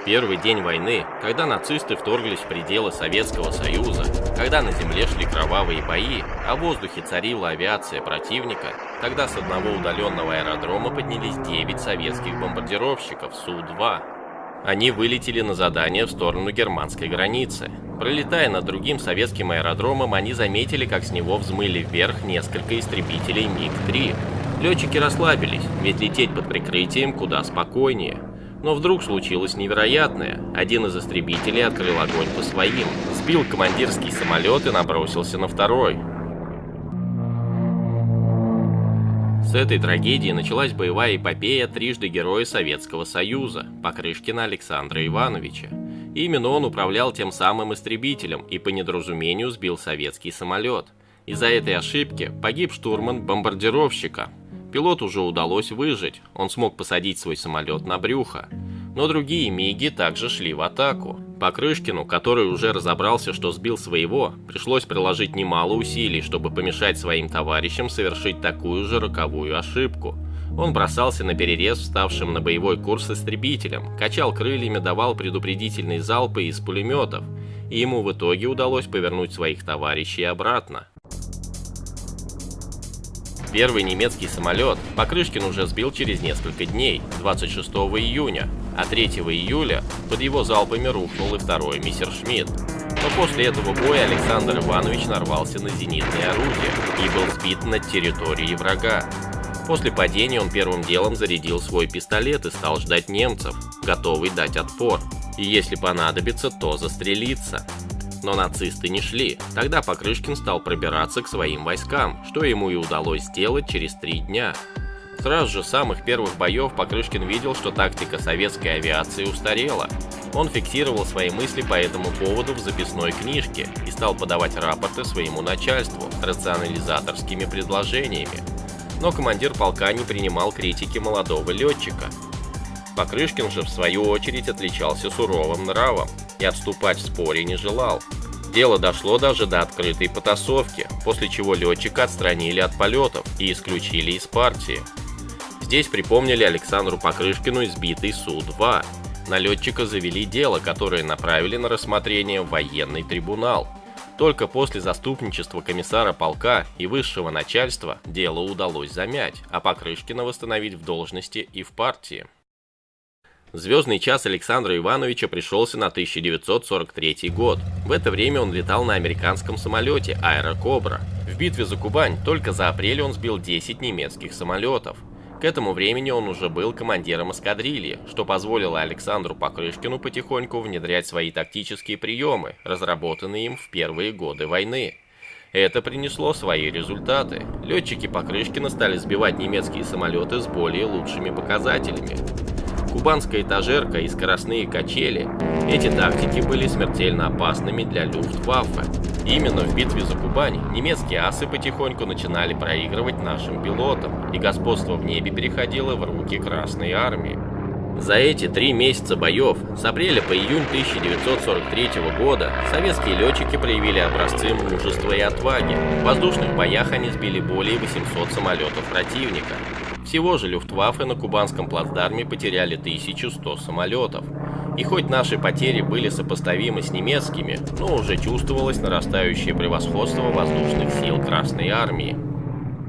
В первый день войны, когда нацисты вторглись в пределы Советского Союза, когда на земле шли кровавые бои, а в воздухе царила авиация противника, тогда с одного удаленного аэродрома поднялись 9 советских бомбардировщиков Су-2. Они вылетели на задание в сторону германской границы. Пролетая над другим советским аэродромом, они заметили, как с него взмыли вверх несколько истребителей МиГ-3. Летчики расслабились, ведь лететь под прикрытием куда спокойнее. Но вдруг случилось невероятное. Один из истребителей открыл огонь по своим, сбил командирский самолет и набросился на второй. С этой трагедии началась боевая эпопея трижды Героя Советского Союза, Покрышкина Александра Ивановича. Именно он управлял тем самым истребителем и по недоразумению сбил советский самолет. Из-за этой ошибки погиб штурман бомбардировщика, Пилоту уже удалось выжить, он смог посадить свой самолет на брюхо. Но другие МиГи также шли в атаку. Покрышкину, который уже разобрался, что сбил своего, пришлось приложить немало усилий, чтобы помешать своим товарищам совершить такую же роковую ошибку. Он бросался на перерез вставшим на боевой курс истребителям, качал крыльями, давал предупредительные залпы из пулеметов, и ему в итоге удалось повернуть своих товарищей обратно. Первый немецкий самолет Покрышкин уже сбил через несколько дней, 26 июня, а 3 июля под его залпами рухнул и второй Мессершмитт. Но после этого боя Александр Иванович нарвался на зенитное орудие и был сбит над территорией врага. После падения он первым делом зарядил свой пистолет и стал ждать немцев, готовый дать отпор. И если понадобится, то застрелиться. Но нацисты не шли. Тогда Покрышкин стал пробираться к своим войскам, что ему и удалось сделать через три дня. Сразу же с самых первых боев Покрышкин видел, что тактика советской авиации устарела. Он фиксировал свои мысли по этому поводу в записной книжке и стал подавать рапорты своему начальству рационализаторскими предложениями. Но командир полка не принимал критики молодого летчика. Покрышкин же в свою очередь отличался суровым нравом и отступать в споре не желал. Дело дошло даже до открытой потасовки, после чего летчика отстранили от полетов и исключили из партии. Здесь припомнили Александру Покрышкину избитый Су-2. На летчика завели дело, которое направили на рассмотрение в военный трибунал. Только после заступничества комиссара полка и высшего начальства дело удалось замять, а Покрышкина восстановить в должности и в партии. Звездный час Александра Ивановича пришелся на 1943 год. В это время он летал на американском самолете «Аэрокобра». В битве за Кубань только за апрель он сбил 10 немецких самолетов. К этому времени он уже был командиром эскадрильи, что позволило Александру Покрышкину потихоньку внедрять свои тактические приемы, разработанные им в первые годы войны. Это принесло свои результаты. Летчики Покрышкина стали сбивать немецкие самолеты с более лучшими показателями кубанская этажерка и скоростные качели, эти тактики были смертельно опасными для Люфтваффе. Именно в битве за Кубань немецкие асы потихоньку начинали проигрывать нашим пилотам, и господство в небе переходило в руки Красной Армии. За эти три месяца боев, с апреля по июнь 1943 года, советские летчики проявили образцы мужества и отваги. В воздушных боях они сбили более 800 самолетов противника, всего же Люфтваффе на кубанском плацдарме потеряли 1100 самолетов. И хоть наши потери были сопоставимы с немецкими, но уже чувствовалось нарастающее превосходство воздушных сил Красной Армии.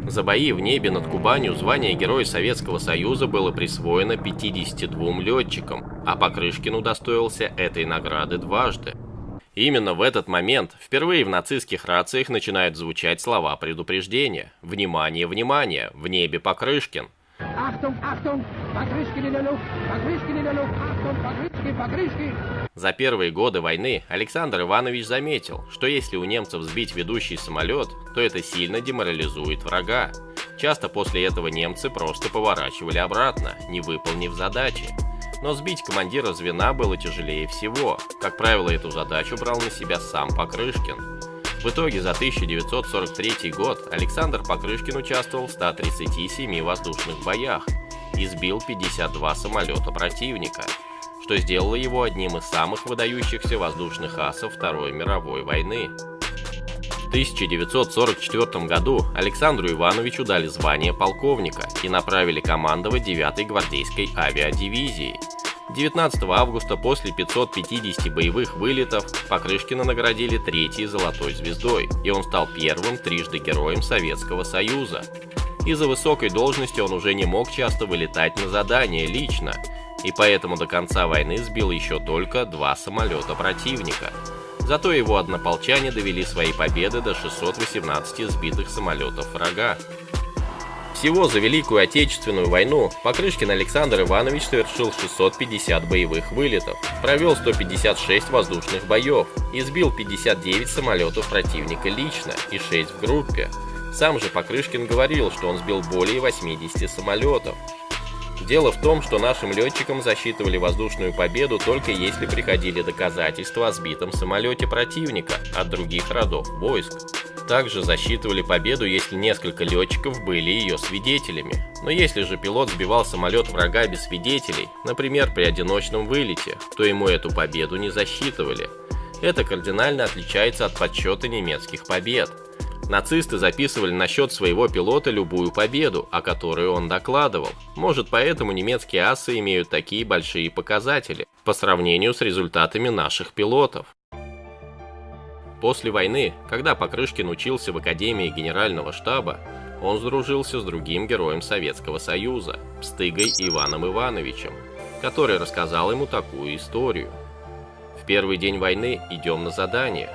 За бои в небе над Кубанью звание Героя Советского Союза было присвоено 52 летчикам, а Покрышкин удостоился этой награды дважды. Именно в этот момент впервые в нацистских рациях начинают звучать слова предупреждения. «Внимание, внимание! В небе Покрышкин!» Achtung, Achtung! Покрышкин in der Luft! Покрышкин in der Luft! Achtung, Покрышкин, Покрышкин! За первые годы войны Александр Иванович заметил, что если у немцев сбить ведущий самолет, то это сильно деморализует врага. Часто после этого немцы просто поворачивали обратно, не выполнив задачи но сбить командира звена было тяжелее всего. Как правило, эту задачу брал на себя сам Покрышкин. В итоге за 1943 год Александр Покрышкин участвовал в 137 воздушных боях и сбил 52 самолета противника, что сделало его одним из самых выдающихся воздушных асов Второй мировой войны. В 1944 году Александру Ивановичу дали звание полковника и направили командовать 9-й гвардейской авиадивизией. 19 августа после 550 боевых вылетов Покрышкина наградили третьей золотой звездой, и он стал первым трижды героем Советского Союза. Из-за высокой должности он уже не мог часто вылетать на задание лично, и поэтому до конца войны сбил еще только два самолета противника. Зато его однополчане довели свои победы до 618 сбитых самолетов врага. Всего за Великую Отечественную войну Покрышкин Александр Иванович совершил 650 боевых вылетов, провел 156 воздушных боев и сбил 59 самолетов противника лично и 6 в группе. Сам же Покрышкин говорил, что он сбил более 80 самолетов. Дело в том, что нашим летчикам засчитывали воздушную победу только если приходили доказательства о сбитом самолете противника от других родов войск. Также засчитывали победу, если несколько летчиков были ее свидетелями. Но если же пилот сбивал самолет врага без свидетелей, например, при одиночном вылете, то ему эту победу не засчитывали. Это кардинально отличается от подсчета немецких побед. Нацисты записывали на счет своего пилота любую победу, о которой он докладывал. Может поэтому немецкие асы имеют такие большие показатели по сравнению с результатами наших пилотов. После войны, когда Покрышкин учился в Академии Генерального штаба, он сдружился с другим героем Советского Союза, Пстыгой Иваном Ивановичем, который рассказал ему такую историю. В первый день войны идем на задание.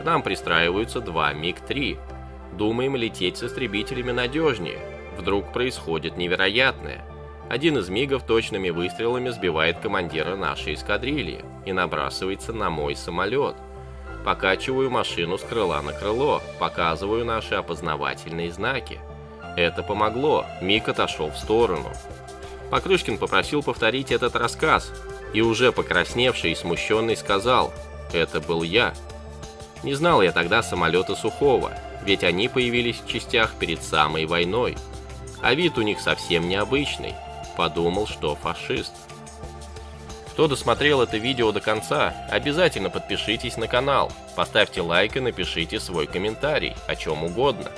К нам пристраиваются два МиГ-3. Думаем лететь с истребителями надежнее. Вдруг происходит невероятное. Один из МиГов точными выстрелами сбивает командира нашей эскадрильи и набрасывается на мой самолет – Покачиваю машину с крыла на крыло, показываю наши опознавательные знаки. Это помогло, Мик отошел в сторону. Покрышкин попросил повторить этот рассказ, и уже покрасневший и смущенный сказал «Это был я». Не знал я тогда самолета Сухого, ведь они появились в частях перед самой войной. А вид у них совсем необычный. Подумал, что фашист. Кто досмотрел это видео до конца, обязательно подпишитесь на канал, поставьте лайк и напишите свой комментарий, о чем угодно.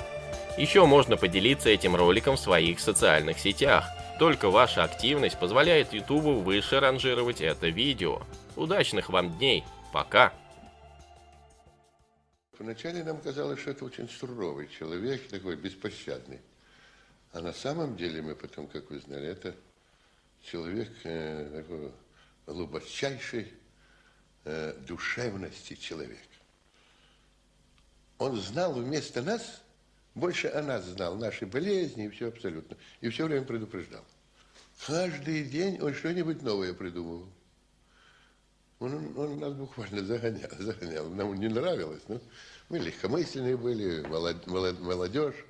Еще можно поделиться этим роликом в своих социальных сетях. Только ваша активность позволяет YouTube выше ранжировать это видео. Удачных вам дней. Пока. Вначале нам казалось, что это очень суровый человек, такой беспощадный. А на самом деле мы потом, как вы знали, это человек э, такой глубочайшей э, душевности человека. Он знал вместо нас, больше о нас знал, наши болезни и все абсолютно. И все время предупреждал. Каждый день он что-нибудь новое придумывал. Он, он, он нас буквально загонял, загонял. Нам не нравилось, но мы легкомысленные были, молодежь.